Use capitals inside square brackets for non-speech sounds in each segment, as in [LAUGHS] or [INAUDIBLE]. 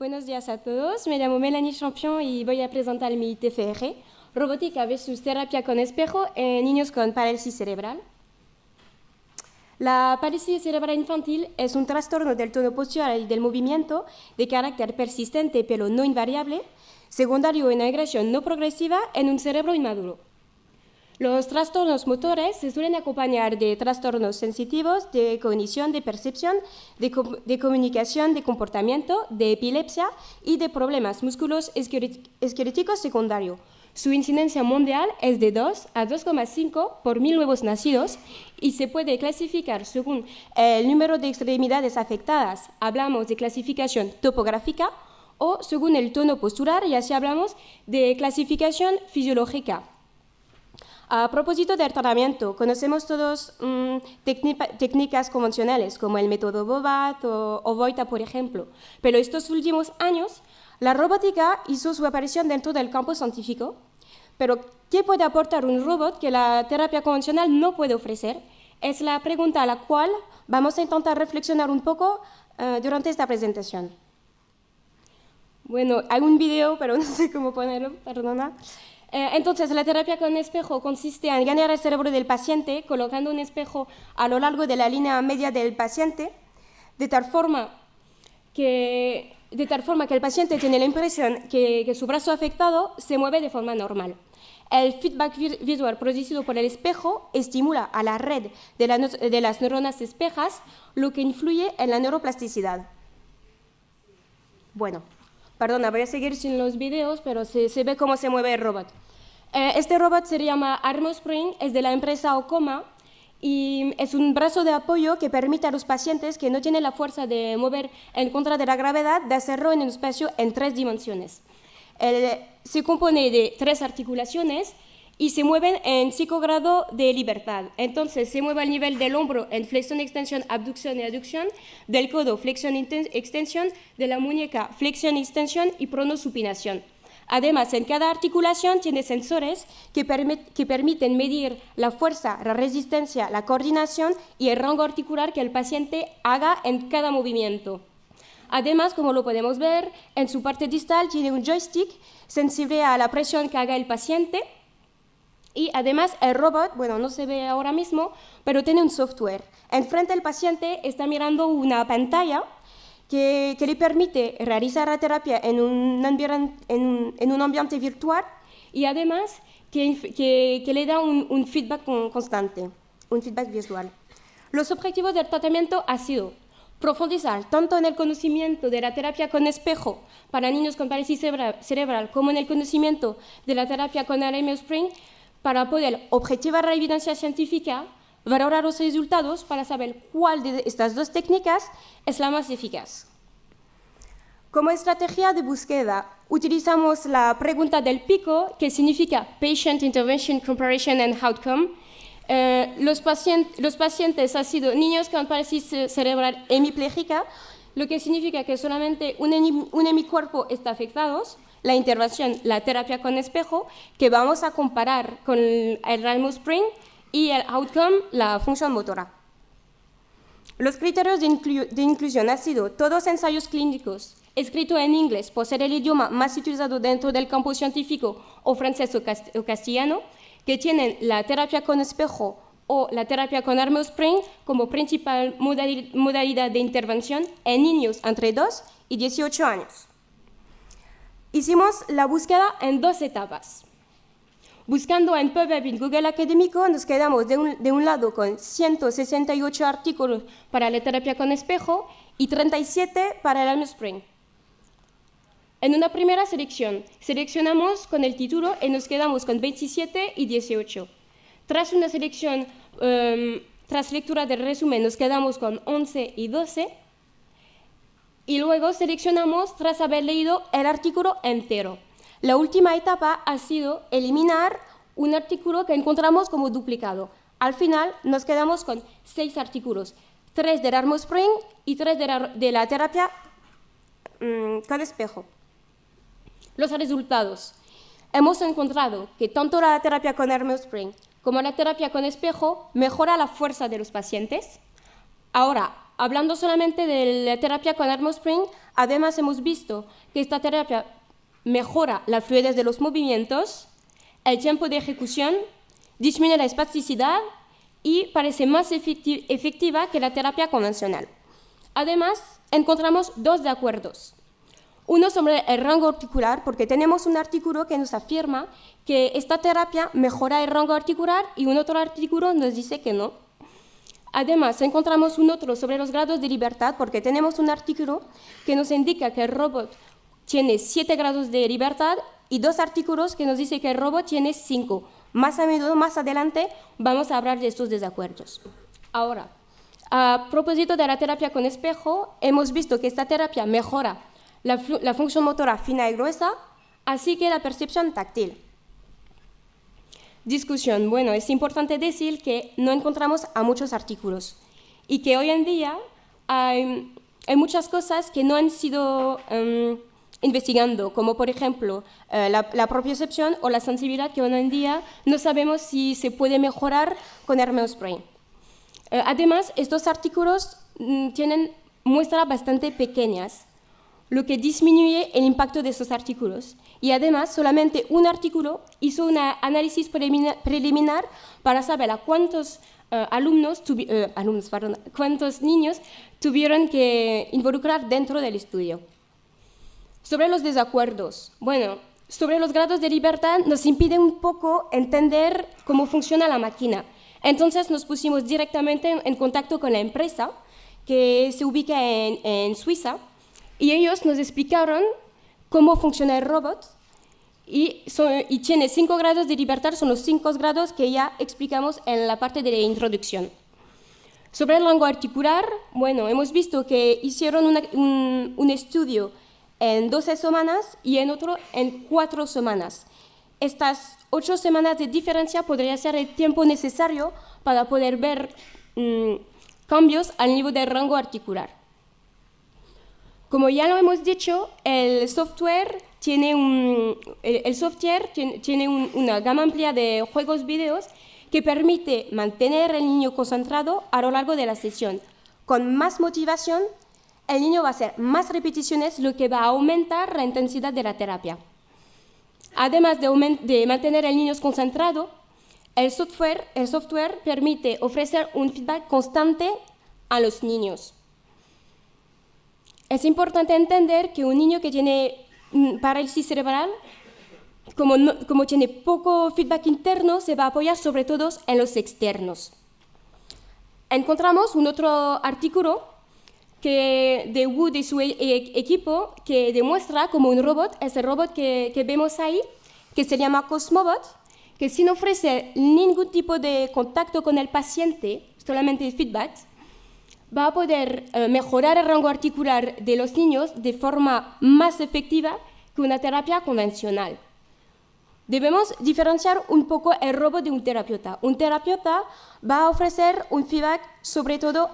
Buenos días a todos, me llamo Melanie Champion y voy a presentar mi TFR, Robótica versus Terapia con Espejo en niños con parálisis cerebral. La parálisis cerebral infantil es un trastorno del tono postural y del movimiento de carácter persistente pero no invariable, secundario en agresión no progresiva en un cerebro inmaduro. Los trastornos motores se suelen acompañar de trastornos sensitivos, de cognición, de percepción, de, comunicación, de comportamiento, de epilepsia y de problemas músculos esqueléticos secundarios. Su incidencia mundial es de 2 a 2,5 por mil nuevos nacidos y se puede clasificar según el número de extremidades afectadas. Hablamos de clasificación topográfica o según el tono postural y así hablamos de clasificación fisiológica. A propósito del tratamiento, conocemos todos mm, técnicas convencionales como el método Bobat o, o Voita, por ejemplo, pero estos últimos años la robótica hizo su aparición dentro del campo científico. Pero, ¿qué puede aportar un robot que la terapia convencional no puede ofrecer? Es la pregunta a la cual vamos a intentar reflexionar un poco eh, durante esta presentación. Bueno, hay un video, pero [LAUGHS] no sé cómo ponerlo, perdona. Eh, entonces, la terapia con espejo consiste en ganar el cerebro del paciente colocando un espejo a lo largo de la línea media del paciente, de tal forma que, de tal forma que el paciente tiene la impresión que, que su brazo afectado se mueve de forma normal. El feedback visual producido por el espejo estimula a la red de, de las neuronas espejas, lo que influye en la neuroplasticidad. Bueno, Perdona, voy a seguir sin los videos, pero se, ve cómo se mueve el robot. Eh, este robot se llama Armospring, es de la empresa Ocoma y es un brazo de apoyo que permite a los pacientes que no tienen la fuerza de mover en contra de la gravedad de hacerlo en un espacio en tres dimensiones. se compone de tres articulaciones y se mueven en 5 grados de libertad. Entonces, se mueve al nivel del hombro en flexión, extensión, abducción y aducción, del codo, flexión, extensión, de la muñeca, flexión, extensión y pronosupinación. Además, en cada articulación tiene sensores que, que, permiten medir la fuerza, la resistencia, la coordinación y el rango articular que el paciente haga en cada movimiento. Además, como lo podemos ver, en su parte distal tiene un joystick sensible a la presión que haga el paciente y además el robot, bueno, no se ve ahora mismo, pero tiene un software. Enfrente del paciente está mirando una pantalla que, le permite realizar la terapia en un, en, un ambiente virtual y además que, que le da un, un, feedback constante, un feedback visual. Los objetivos del tratamiento han sido profundizar tanto en el conocimiento de la terapia con espejo para niños con parálisis cerebral como en el conocimiento de la terapia con RMO Spring para poder objetivar la evidencia científica, valorar los resultados para saber cuál de estas dos técnicas es la más eficaz. Como estrategia de búsqueda, utilizamos la pregunta del pico, que significa Patient Intervention Comparison and Outcome. Eh, los, los, pacientes han sido niños con parálisis cerebral hemipléjica, lo que significa que solamente un, un hemicuerpo está afectado, la intervención, la terapia con espejo, que vamos a comparar con el Ralmo Spring y el outcome, la función motora. Los criterios de, inclusión han sido todos ensayos clínicos escritos en inglés por ser el idioma más utilizado dentro del campo científico o francés o, castellano, que tienen la terapia con espejo o la terapia con Armo Spring como principal modalidad de intervención en niños entre 2 y 18 años. Hicimos la búsqueda en dos etapas. Buscando en PubMed y Google Académico, nos quedamos de un, lado con 168 artículos para la terapia con espejo y 37 para el Almo Spring. En una primera selección, seleccionamos con el título y nos quedamos con 27 y 18. Tras una selección, em, tras lectura del resumen, nos quedamos con 11 y 12 y luego seleccionamos tras haber leído el artículo entero. La última etapa ha sido eliminar un artículo que encontramos como duplicado. Al final nos quedamos con seis artículos, tres del Armo Spring y tres de la, terapia mm, con espejo. Los resultados. Hemos encontrado que tanto la terapia con Armo Spring como la terapia con espejo mejora la fuerza de los pacientes. Ahora, Hablando solamente de la terapia con Spring, Además, hemos visto que esta terapia mejora la fluidez de los movimientos, el tiempo de ejecución, disminuye la espasticidad y parece más efectiva que la terapia convencional. Además, encontramos dos de acuerdos. Uno sobre el rango articular, porque tenemos un artículo que nos afirma que esta terapia mejora el rango articular y un otro artículo nos dice que no. Además, encontramos un otro sobre los grados de libertad, porque tenemos un artículo que nos indica que el robot tiene 7 grados de libertad y dos artículos que nos dicen que el robot tiene 5. Más adelante, vamos a hablar de estos desacuerdos. Ahora, a propósito de la terapia con espejo, hemos visto que esta terapia mejora la, función motora fina y gruesa, así que la percepción táctil. Discusión. Bueno, es importante decir que no encontramos a muchos artículos y que hoy en día hay, muchas cosas que no han sido um, investigando, como por ejemplo eh, la, la propiocepción o la sensibilidad que hoy en día no sabemos si se puede mejorar con Hermes Brain. Eh, además, estos artículos mm, tienen muestras bastante pequeñas lo que disminuye el impacto de esos artículos. Y además, solamente un artículo hizo un análisis preliminar para saber a cuántos eh, alumnos, eh, alumnos cuántos niños tuvieron que involucrar dentro del estudio. Sobre los desacuerdos. Bueno, sobre los grados de libertad nos impide un poco entender cómo funciona la máquina. Entonces nos pusimos directamente en, contacto con la empresa que se ubica en, en Suiza y ellos nos explicaron cómo funciona el robot y, y, tiene cinco grados de libertad, son los cinco grados que ya explicamos en la parte de la introducción. Sobre el rango articular, bueno, hemos visto que hicieron un, un, estudio en 12 semanas y en otro en 4 semanas. Estas 8 semanas de diferencia podría ser el tiempo necesario para poder ver mm, cambios al nivel del rango articular. Como ya lo hemos dicho, el software tiene, un, el, software tiene, una gama amplia de juegos videos que permite mantener al niño concentrado a lo largo de la sesión. Con más motivación, el niño va a hacer más repeticiones, lo que va a aumentar la intensidad de la terapia. Además de, de mantener al niño concentrado, el software, el software permite ofrecer un feedback constante a los niños. Es importante entender que un niño que tiene mm, parálisis cerebral, como, como tiene poco feedback interno, se va a apoyar sobre todo en los externos. Encontramos un otro artículo que de Wood y su e, e, equipo que demuestra como un robot, ese robot que, que, vemos ahí, que se llama Cosmobot, que sin ofrecer ningún tipo de contacto con el paciente, solamente feedback, va a poder eh, mejorar el rango articular de los niños de forma más efectiva que una terapia convencional. Debemos diferenciar un poco el robot de un terapeuta. Un terapeuta va a ofrecer un feedback sobre todo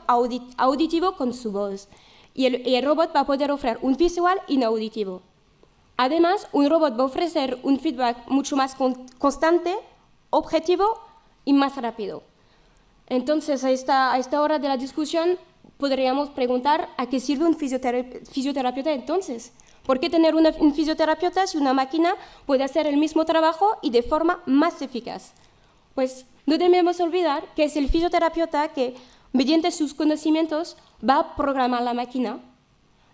auditivo con su voz y el, robot va a poder ofrecer un visual inauditivo. Además, un robot va a ofrecer un feedback mucho más constante, objetivo y más rápido. Entonces, a esta, a esta hora de la discusión podríamos preguntar a qué sirve un fisioterapeuta entonces. ¿Por qué tener un fisioterapeuta si una máquina puede hacer el mismo trabajo y de forma más eficaz? Pues no debemos olvidar que es el fisioterapeuta que, mediante sus conocimientos, va a programar la máquina,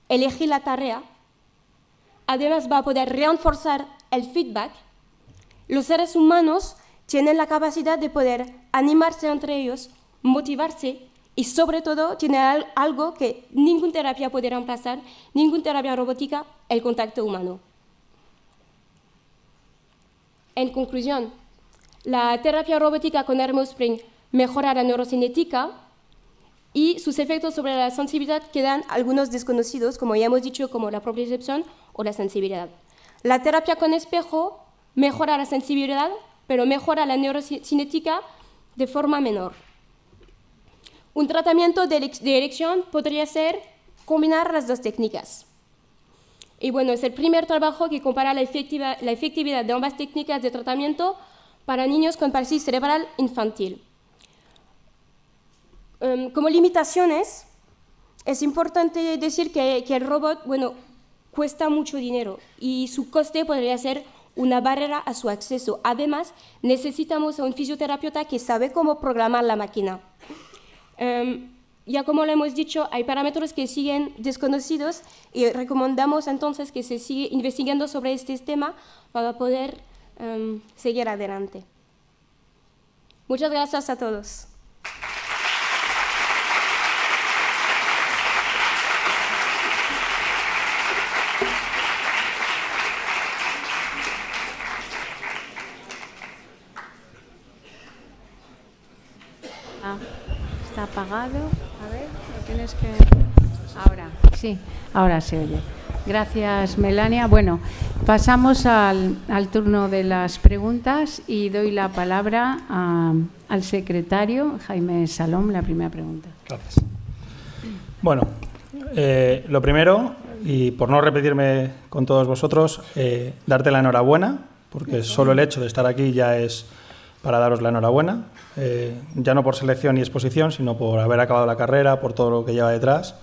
elegir la tarea, además va a poder reforzar el feedback. Los seres humanos tienen la capacidad de poder animarse entre ellos, motivarse y sobre todo tiene algo que ninguna terapia puede reemplazar, ninguna terapia robótica, el contacto humano. En conclusión, la terapia robótica con Spring mejora la neurocinética y sus efectos sobre la sensibilidad quedan algunos desconocidos, como ya hemos dicho, como la propiocepción o la sensibilidad. La terapia con espejo mejora la sensibilidad, pero mejora la neurocinética de forma menor. Un tratamiento de, elección podría ser combinar las dos técnicas. Y bueno, es el primer trabajo que compara la, efectividad de ambas técnicas de tratamiento para niños con parálisis cerebral infantil. Em, como limitaciones, es importante decir que el robot, bueno, cuesta mucho dinero y su coste podría ser una barrera a su acceso. Además, necesitamos a un fisioterapeuta que sabe cómo programar la máquina. Em, ya como lo hemos dicho, hay parámetros que siguen desconocidos y recomendamos entonces que se siga investigando sobre este tema para poder em, seguir adelante. Muchas gracias a todos. Apagado. A ver, lo tienes que. Ahora, sí, ahora se oye. Gracias, Melania. Bueno, pasamos al, turno de las preguntas y doy la palabra al secretario Jaime Salom, la primera pregunta. Gracias. Bueno, eh, lo primero, y por no repetirme con todos vosotros, eh, darte la enhorabuena, porque solo el hecho de estar aquí ya es para daros la enhorabuena, eh, ya no por selección y exposición, sino por haber acabado la carrera, por todo lo que lleva detrás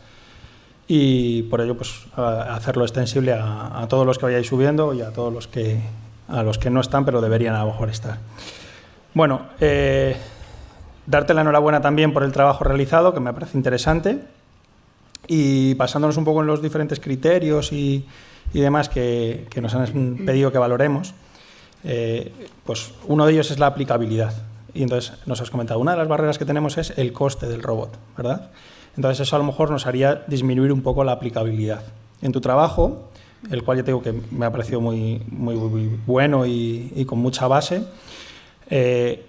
y por ello pues hacerlo extensible a, todos los que vayáis subiendo y a todos los que a los que no están pero deberían a lo mejor estar. Bueno, eh, darte la enhorabuena también por el trabajo realizado, que me parece interesante, y basándonos un poco en los diferentes criterios y, demás que, que nos han pedido que valoremos. Eh, pues uno de ellos es la aplicabilidad. Y entonces nos has comentado, una de las barreras que tenemos es el coste del robot, ¿verdad? Entonces eso a lo mejor nos haría disminuir un poco la aplicabilidad. En tu trabajo, el cual ya te digo que me ha parecido muy, muy, bueno y, con mucha base, eh,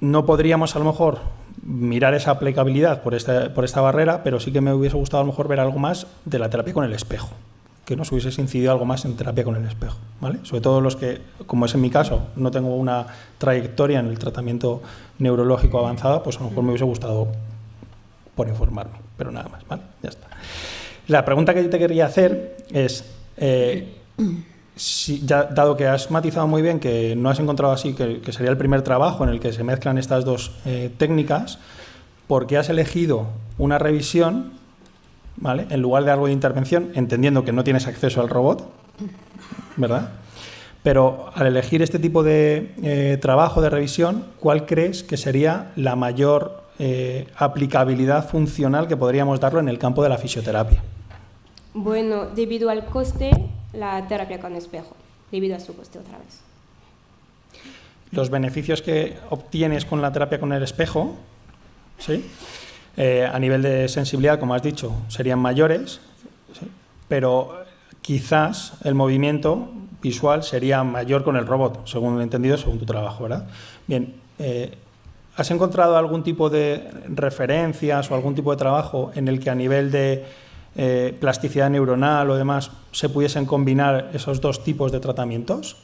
no podríamos a lo mejor mirar esa aplicabilidad por esta, por esta barrera, pero sí que me hubiese gustado a lo mejor ver algo más de la terapia con el espejo que nos hubiese incidido algo más en terapia con el espejo. ¿vale? Sobre todo los que, como es en mi caso, no tengo una trayectoria en el tratamiento neurológico avanzada, pues a lo mejor me hubiese gustado por informarme, pero nada más. ¿vale? Ya está. La pregunta que yo te quería hacer es, eh, dado que has matizado muy bien que no has encontrado así, que, sería el primer trabajo en el que se mezclan estas dos eh, técnicas, ¿por qué has elegido una revisión en lugar de algo de intervención, entendiendo que no tienes acceso al robot, ¿verdad? Pero al elegir este tipo de eh, trabajo de revisión, ¿cuál crees que sería la mayor eh, aplicabilidad funcional que podríamos darlo en el campo de la fisioterapia? Bueno, debido al coste, la terapia con espejo, debido a su coste otra vez. Los beneficios que obtienes con la terapia con el espejo, ¿sí? Eh, a nivel de sensibilidad, como has dicho, serían mayores, pero quizás el movimiento visual sería mayor con el robot, según he entendido, según tu trabajo, ¿verdad? Bien, eh, ¿has encontrado algún tipo de referencias o algún tipo de trabajo en el que a nivel de eh, plasticidad neuronal o demás se pudiesen combinar esos dos tipos de tratamientos?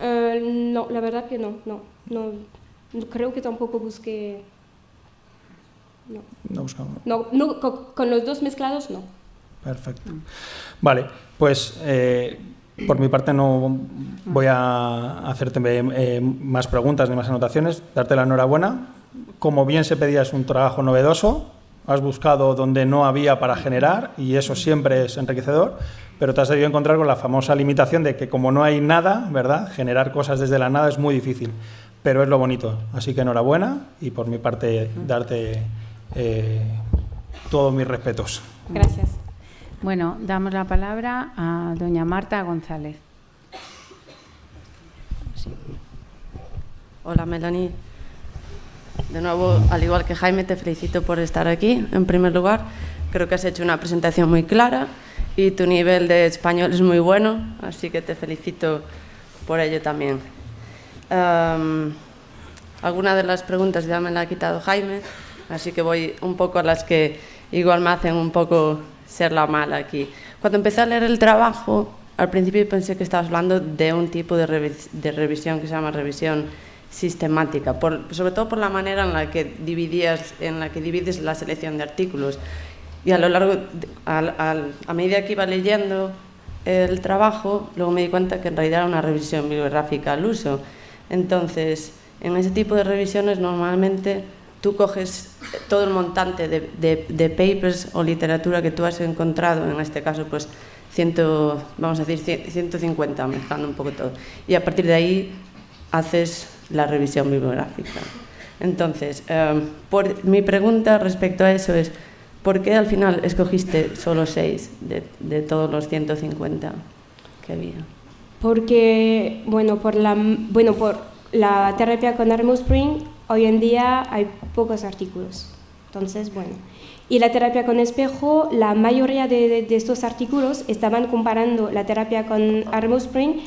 no, la verdad que no, no, no, creo que tampoco busqué no. No No, con, los dos mezclados no. Perfecto. Vale, pues eh, por mi parte no voy a hacerte eh, más preguntas ni más anotaciones, darte la enhorabuena. Como bien se pedía, es un trabajo novedoso, has buscado donde no había para generar y eso siempre es enriquecedor, pero te has debido encontrar con la famosa limitación de que como no hay nada, ¿verdad? Generar cosas desde la nada es muy difícil, pero es lo bonito. Así que enhorabuena y por mi parte darte eh, todos mis respetos. Gracias. Bueno, damos la palabra a doña Marta González. Hola, Melanie. De nuevo, al igual que Jaime, te felicito por estar aquí. En primer lugar, creo que has hecho una presentación muy clara y tu nivel de español es muy bueno, así que te felicito por ello también. alguna de las preguntas ya me la ha quitado Jaime, Así que voy un poco a las que igual me hacen un poco ser la mala aquí. Cuando empecé a leer el trabajo, al principio pensé que estabas hablando de un tipo de, revisión que se llama revisión sistemática, sobre todo por la manera en la que dividías, en la que divides la selección de artículos. Y a lo largo, a medida que iba leyendo el trabajo, luego me di cuenta que en realidad era una revisión bibliográfica al uso. Entonces, en ese tipo de revisiones normalmente tú coges todo el montante de, de, de, papers o literatura que tú has encontrado, en este caso, pues, ciento, vamos a decir 150, mezclando un poco todo. Y a partir de ahí haces la revisión bibliográfica. Entonces, eh, por, mi pregunta respecto a eso es, ¿por qué al final escogiste solo seis de, de todos los 150 que había? Porque, bueno, por la, bueno, por la terapia con Armo Spring, hoy en día hay pocos artículos. Entonces, bueno. Y la terapia con espejo, la mayoría de, estos artículos estaban comparando la terapia con Armo Spring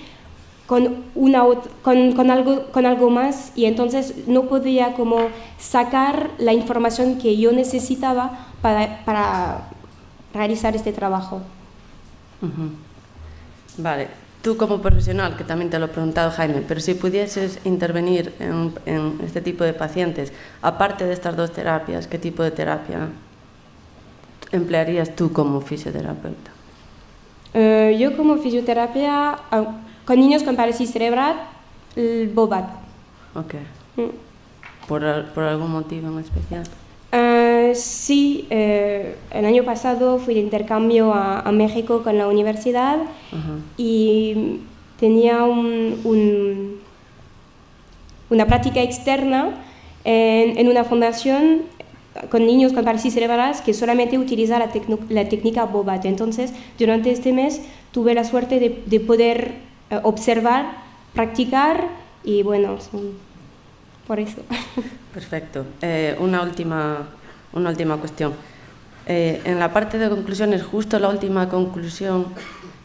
con, una, con, con, algo, con algo más y entonces no podía como sacar la información que yo necesitaba para, realizar este trabajo. Vale, tú como profesional, que también te lo he preguntado Jaime, pero si pudieses intervenir en, en este tipo de pacientes, aparte de estas dos terapias, ¿qué tipo de terapia emplearías tú como fisioterapeuta? Uh, yo como fisioterapia... Uh, con niños con parálisis cerebral, el Bobat. Ok. Mm. ¿Por, ¿Por, algún motivo en especial? Uh, sí, eh, el año pasado fui de intercambio a, a México con la universidad uh -huh. y tenía un, un, una práctica externa en, en, una fundación con niños con parálisis cerebral que solamente utiliza la, la técnica Bobat. Entonces, durante este mes tuve la suerte de, de poder eh, observar, practicar y bueno, por eso. [LAUGHS] Perfecto. Eh, una, última, una última cuestión. Eh, en la parte de conclusiones, justo la última conclusión,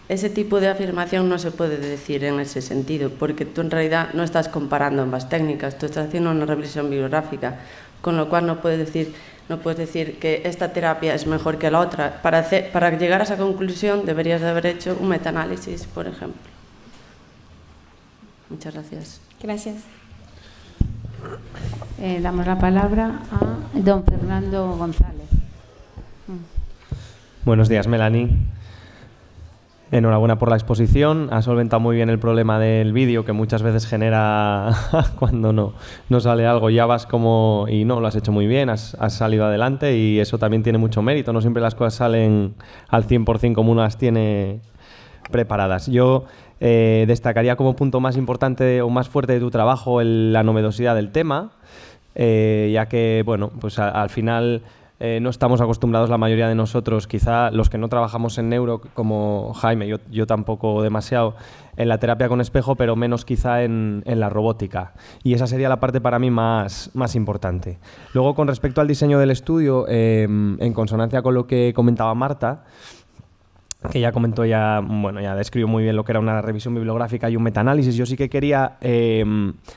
ese tipo de afirmación no se puede decir en ese sentido, porque tú en realidad no estás comparando ambas técnicas, tú estás haciendo una revisión bibliográfica, con lo cual no puedes decir, no puedes decir que esta terapia es mejor que la otra. Para, llegar a esa conclusión deberías de haber hecho un metaanálisis, por ejemplo. Muchas gracias. Gracias. Eh, damos la palabra a don Fernando González. Buenos días, Melanie. Enhorabuena por la exposición. Ha solventado muy bien el problema del vídeo que muchas veces genera [LAUGHS] cuando no, no sale algo. Ya vas como... y no, lo has hecho muy bien, has, salido adelante y eso también tiene mucho mérito. No siempre las cosas salen al 100% como uno las tiene preparadas. Yo eh, destacaría como punto más importante o más fuerte de tu trabajo la novedosidad del tema, eh, ya que, bueno, pues al final eh, no estamos acostumbrados la mayoría de nosotros, quizá los que no trabajamos en neuro, como Jaime, yo, yo tampoco demasiado, en la terapia con espejo, pero menos quizá en, en, la robótica. Y esa sería la parte para mí más, más importante. Luego, con respecto al diseño del estudio, eh, en consonancia con lo que comentaba Marta, que ya comentó, ya, bueno, ya describió muy bien lo que era una revisión bibliográfica y un metaanálisis. Yo sí que quería eh,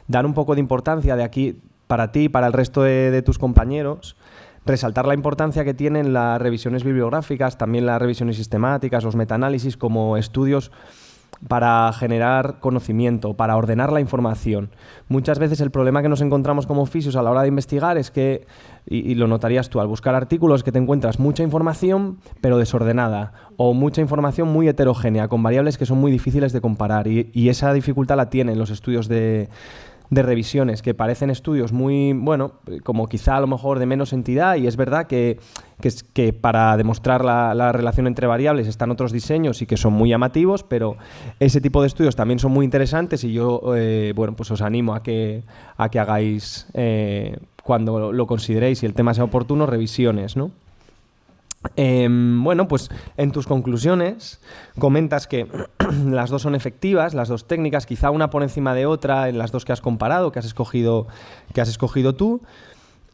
dar un poco de importancia de aquí para ti y para el resto de, tus compañeros, resaltar la importancia que tienen las revisiones bibliográficas, también las revisiones sistemáticas, los metaanálisis como estudios para generar conocimiento, para ordenar la información. Muchas veces el problema que nos encontramos como fisios a la hora de investigar es que, y, y, lo notarías tú al buscar artículos, que te encuentras mucha información pero desordenada o mucha información muy heterogénea, con variables que son muy difíciles de comparar y, y esa dificultad la tienen los estudios de, de revisiones que parecen estudios muy, bueno, como quizá a lo mejor de menos entidad y es verdad que, que, que para demostrar la, la, relación entre variables están otros diseños y que son muy llamativos, pero ese tipo de estudios también son muy interesantes y yo, eh, bueno, pues os animo a que, a que hagáis, eh, cuando lo consideréis y el tema sea oportuno, revisiones, ¿no? Eh, bueno, pues en tus conclusiones comentas que [CLEARS THROAT] las dos son efectivas, las dos técnicas, quizá una por encima de otra en las dos que has comparado, que has escogido, que has escogido tú,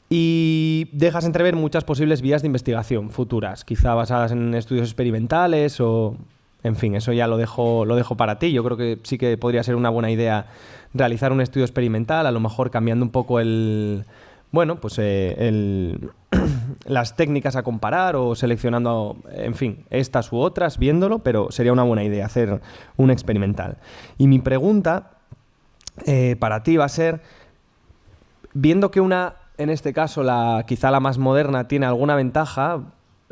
y dejas entrever muchas posibles vías de investigación futuras, quizá basadas en estudios experimentales o... En fin, eso ya lo dejo, lo dejo para ti. Yo creo que sí que podría ser una buena idea realizar un estudio experimental, a lo mejor cambiando un poco el, bueno, pues eh, el, [CLEARS THROAT] las técnicas a comparar o seleccionando, en fin, estas u otras, viéndolo, pero sería una buena idea hacer un experimental. Y mi pregunta eh, para ti va a ser, viendo que una, en este caso, la, quizá la más moderna, tiene alguna ventaja,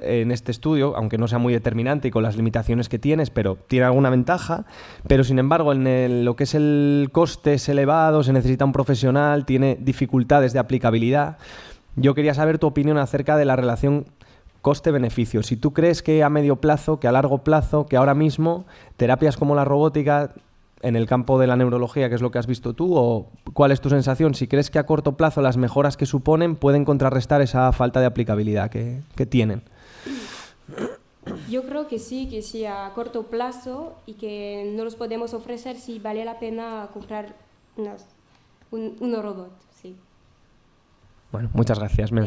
en este estudio, aunque no sea muy determinante y con las limitaciones que tienes, pero tiene alguna ventaja, pero sin embargo en el, lo que es el coste es elevado, se necesita un profesional, tiene dificultades de aplicabilidad. Yo quería saber tu opinión acerca de la relación coste-beneficio. Si tú crees que a medio plazo, que a largo plazo, que ahora mismo terapias como la robótica en el campo de la neurología, que es lo que has visto tú, o cuál es tu sensación, si crees que a corto plazo las mejoras que suponen pueden contrarrestar esa falta de aplicabilidad que, tienen. Yo creo que sí, que sí a corto plazo y que no los podemos ofrecer si vale la pena comprar un robot. Bueno, muchas gracias, [LAUGHS]